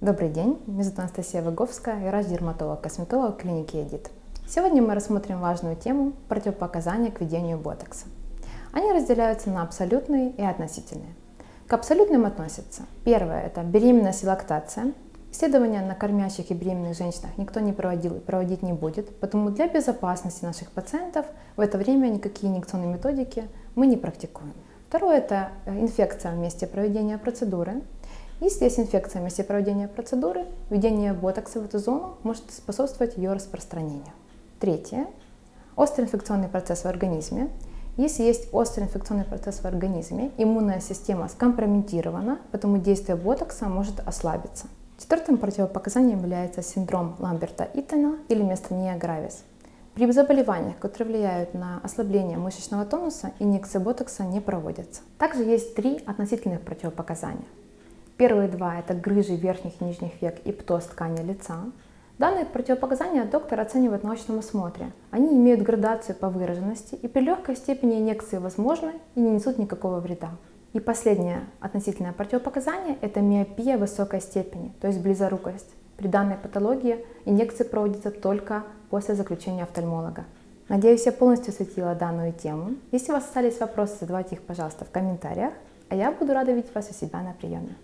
Добрый день, меня зовут Анастасия Выговская, я врач-дерматолог-косметолог клиники Эдит. Сегодня мы рассмотрим важную тему противопоказания к введению ботокса. Они разделяются на абсолютные и относительные. К абсолютным относятся первое – это беременность и лактация. Исследования на кормящих и беременных женщинах никто не проводил и проводить не будет, поэтому для безопасности наших пациентов в это время никакие инъекционные методики мы не практикуем. Второе – это инфекция в месте проведения процедуры. Если есть инфекция в месте проведения процедуры, введение ботокса в эту зону может способствовать ее распространению. Третье – острый инфекционный процесс в организме. Если есть острый инфекционный процесс в организме, иммунная система скомпрометирована, поэтому действие ботокса может ослабиться. Четвертым противопоказанием является синдром Ламберта-Итона или миостения гравис. При заболеваниях, которые влияют на ослабление мышечного тонуса, инъекции ботокса не проводятся. Также есть три относительных противопоказания. Первые два – это грыжи верхних и нижних век и птоз ткани лица. Данные противопоказания доктор оценивает в научном осмотре. Они имеют градацию по выраженности и при легкой степени инъекции возможны и не несут никакого вреда. И последнее относительное противопоказание – это миопия высокой степени, то есть близорукость. При данной патологии инъекции проводятся только после заключения офтальмолога. Надеюсь, я полностью осветила данную тему. Если у вас остались вопросы, задавайте их, пожалуйста, в комментариях, а я буду рада видеть вас у себя на приеме.